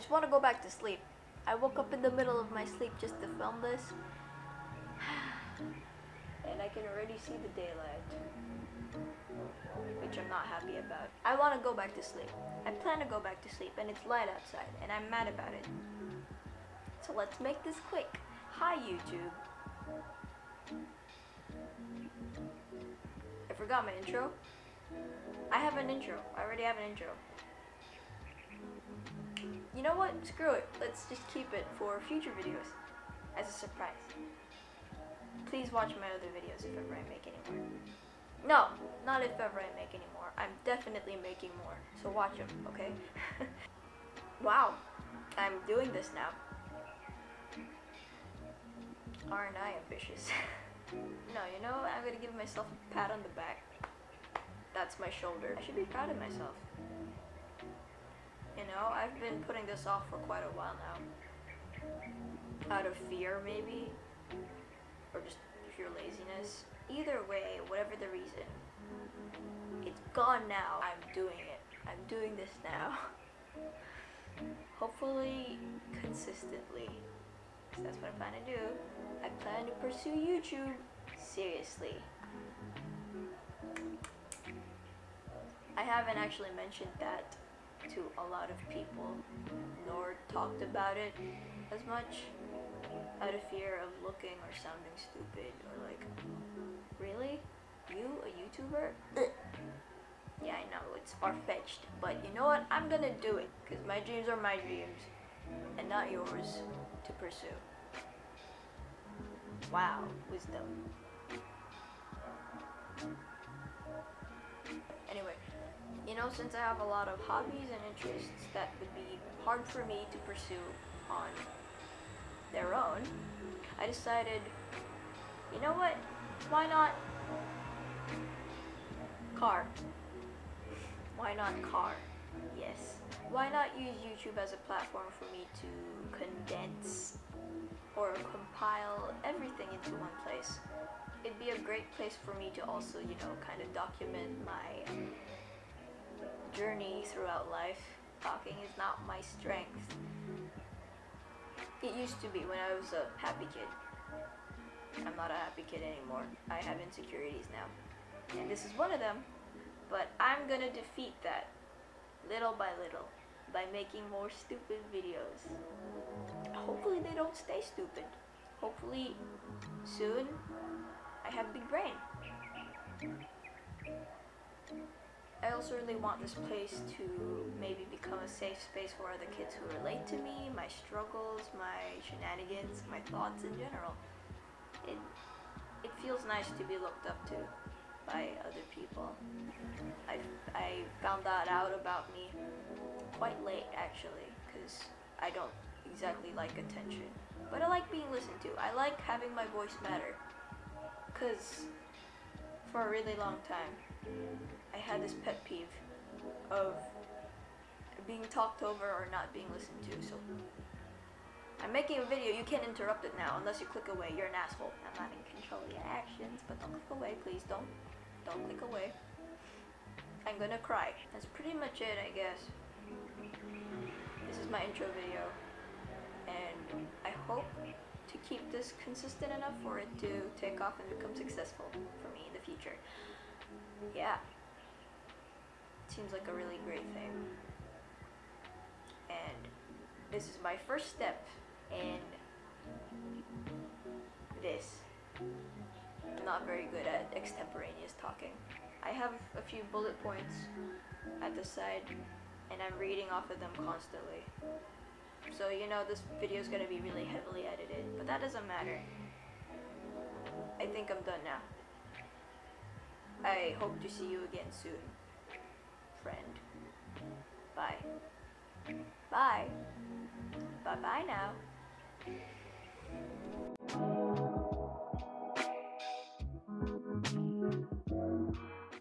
just want to go back to sleep. I woke up in the middle of my sleep just to film this. and I can already see the daylight. Which I'm not happy about. I want to go back to sleep. I plan to go back to sleep and it's light outside and I'm mad about it. So let's make this quick. Hi YouTube. I forgot my intro. I have an intro. I already have an intro. You know what? Screw it. Let's just keep it for future videos as a surprise. Please watch my other videos if ever I make any more. No, not if ever I make any more. I'm definitely making more. So watch them, okay? wow. I'm doing this now. Aren't I ambitious? no, you know, I'm gonna give myself a pat on the back. That's my shoulder. I should be proud of myself. You know, I've been putting this off for quite a while now. Out of fear, maybe? Or just pure laziness. Either way, whatever the reason, it's gone now. I'm doing it. I'm doing this now. Hopefully, consistently. That's what I plan to do. I plan to pursue YouTube seriously. I haven't actually mentioned that to a lot of people, nor talked about it as much out of fear of looking or sounding stupid or like, really? You, a YouTuber? yeah, I know, it's far-fetched, but you know what? I'm gonna do it, because my dreams are my dreams, and not yours to pursue. Wow, wisdom. Know, since I have a lot of hobbies and interests that would be hard for me to pursue on their own, I decided, you know what, why not car? Why not car? Yes. Why not use YouTube as a platform for me to condense or compile everything into one place? It'd be a great place for me to also, you know, kind of document my journey throughout life. Talking is not my strength. It used to be when I was a happy kid. I'm not a happy kid anymore. I have insecurities now. And this is one of them. But I'm gonna defeat that little by little by making more stupid videos. Hopefully they don't stay stupid. Hopefully soon I have a big brain. I also really want this place to maybe become a safe space for other kids who relate to me, my struggles, my shenanigans, my thoughts in general. It, it feels nice to be looked up to by other people. I, I found that out about me quite late actually, because I don't exactly like attention. But I like being listened to. I like having my voice matter. Because for a really long time, I had this pet peeve of being talked over or not being listened to. So I'm making a video. You can't interrupt it now unless you click away. You're an asshole. I'm not in control of your actions, but don't click away, please. Don't. Don't click away. I'm gonna cry. That's pretty much it, I guess. This is my intro video. And I hope keep this consistent enough for it to take off and become successful for me in the future. Yeah. Seems like a really great thing. And this is my first step in this. I'm not very good at extemporaneous talking. I have a few bullet points at the side and I'm reading off of them constantly. So you know this video is going to be really heavily edited, but that doesn't matter. I think I'm done now. I hope to see you again soon, friend. Bye. Bye. Bye-bye now.